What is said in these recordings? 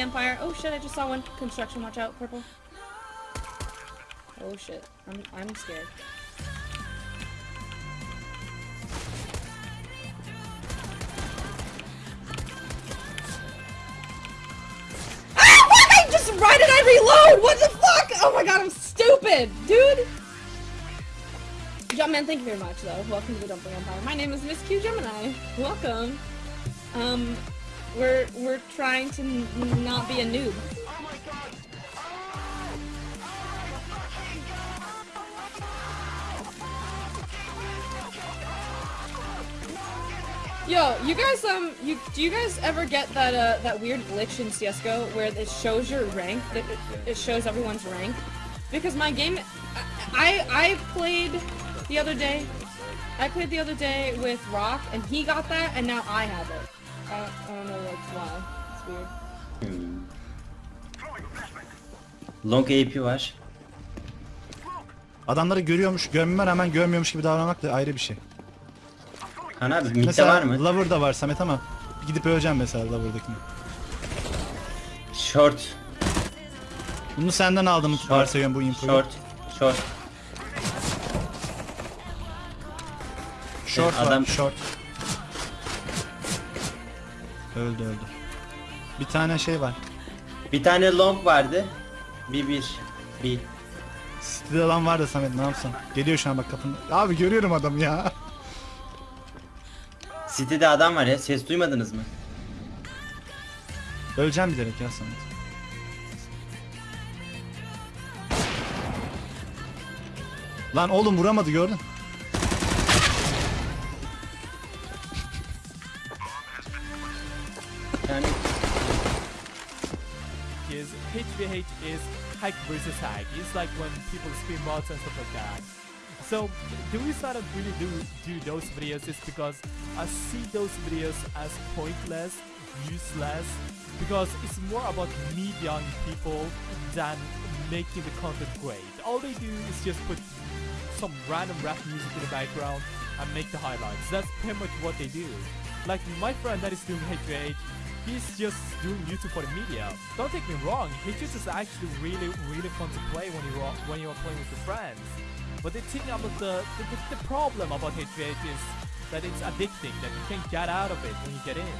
Empire. Oh shit, I just saw one. Construction, watch out, purple. Oh shit, I'm, I'm scared. Ah! I just, why did I reload? What the fuck? Oh my god, I'm stupid, dude! Jumpman, thank you very much, though. Welcome to the Dumpling Empire. My name is Miss Q Gemini. Welcome. Um, we're we're trying to not be a noob. Yo, you guys, um, you do you guys ever get that uh that weird glitch in CS:GO where it shows your rank? It, it, shows everyone's rank. Because my game, I I played the other day. I played the other day with Rock, and he got that, and now I have it. I, I don't know why. It's weird. Hmm. Long AP var. Adamları görüyormuş, görmeme rağmen görmüyormuş gibi davranmak da ayrı bir şey. Kaan abi midde mesela var mı? Lover da var Samet ama gidip öleceğim mesela Lover'dakini. Short. Bunu senden aldım varsayıyorum bu infoyu. Short. Short. Short var, Adam- short. Öldü öldü. Bir tane şey var. Bir tane long vardı. Bir bir. Bir. City'de adam var da Samet ne yapsam? Geliyor şu an bak kapında. Abi görüyorum adamı ya. City'de adam var ya. Ses duymadınız mı? Öleceğim bilerek ya Samet. Lan oğlum vuramadı gördün. HVH is hack versus hack. It's like when people spin bots and stuff like that. So the reason I don't really do do those videos is because I see those videos as pointless, useless, because it's more about me young people than making the content great. All they do is just put some random rap music in the background and make the highlights. That's pretty much what they do. Like my friend that is doing HVH, he's just doing YouTube for the media. Don't take me wrong, HVH is actually really, really fun to play when you are when you are playing with your friends. But the thing about the the, the, the problem about HVH is that it's addicting, that you can't get out of it when you get in.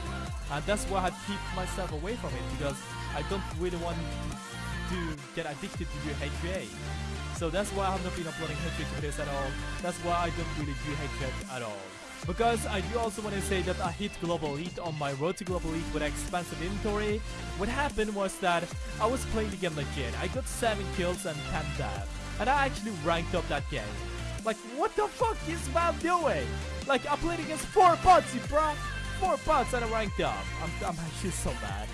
And that's why I keep myself away from it because I don't really want to get addicted to your HVH. So that's why I have not been uploading HVH videos at all. That's why I don't really do HVH at all. Because I do also want to say that I hit Global Elite on my road to Global Elite with expensive inventory. What happened was that I was playing the game legit. I got 7 kills and 10 death. And I actually ranked up that game. Like, what the fuck is Valve doing? Like, I played against 4 bots, you bro! 4 bots and I ranked up. I'm, I'm actually so mad.